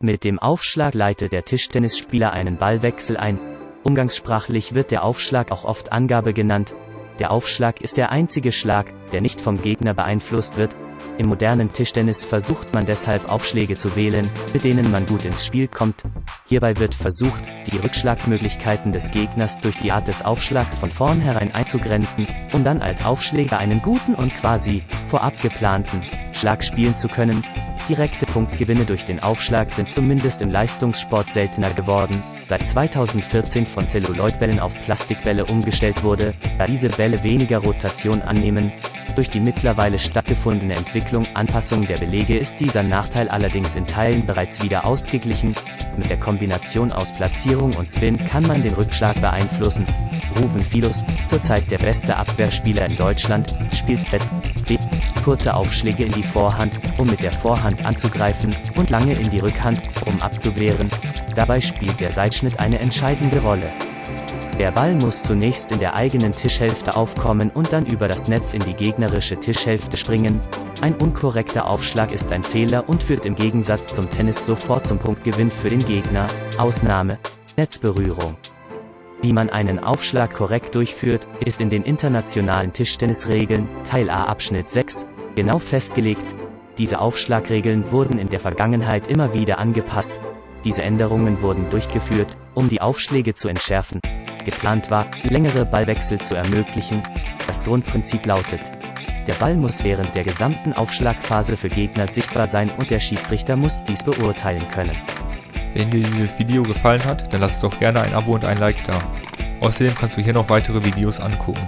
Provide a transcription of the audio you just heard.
Mit dem Aufschlag leitet der Tischtennisspieler einen Ballwechsel ein. Umgangssprachlich wird der Aufschlag auch oft Angabe genannt. Der Aufschlag ist der einzige Schlag, der nicht vom Gegner beeinflusst wird. Im modernen Tischtennis versucht man deshalb Aufschläge zu wählen, mit denen man gut ins Spiel kommt. Hierbei wird versucht, die Rückschlagmöglichkeiten des Gegners durch die Art des Aufschlags von vornherein einzugrenzen, um dann als Aufschläger einen guten und quasi vorab geplanten Schlag spielen zu können. Direkte Punktgewinne durch den Aufschlag sind zumindest im Leistungssport seltener geworden, seit 2014 von Zelluloidbällen auf Plastikbälle umgestellt wurde, da diese Bälle weniger Rotation annehmen. Durch die mittlerweile stattgefundene Entwicklung Anpassung der Belege ist dieser Nachteil allerdings in Teilen bereits wieder ausgeglichen. Mit der Kombination aus Platzierung und Spin kann man den Rückschlag beeinflussen. Ruben Filus, zurzeit der beste Abwehrspieler in Deutschland, spielt Z. B. Kurze Aufschläge in die Vorhand, um mit der Vorhand anzugreifen, und lange in die Rückhand, um abzuwehren. Dabei spielt der Seitschnitt eine entscheidende Rolle. Der Ball muss zunächst in der eigenen Tischhälfte aufkommen und dann über das Netz in die gegnerische Tischhälfte springen. Ein unkorrekter Aufschlag ist ein Fehler und führt im Gegensatz zum Tennis sofort zum Punktgewinn für den Gegner. Ausnahme. Netzberührung. Wie man einen Aufschlag korrekt durchführt, ist in den internationalen Tischtennisregeln, Teil A Abschnitt 6, genau festgelegt. Diese Aufschlagregeln wurden in der Vergangenheit immer wieder angepasst. Diese Änderungen wurden durchgeführt, um die Aufschläge zu entschärfen. Geplant war, längere Ballwechsel zu ermöglichen. Das Grundprinzip lautet, der Ball muss während der gesamten Aufschlagsphase für Gegner sichtbar sein und der Schiedsrichter muss dies beurteilen können. Wenn dir dieses Video gefallen hat, dann lass doch gerne ein Abo und ein Like da. Außerdem kannst du hier noch weitere Videos angucken.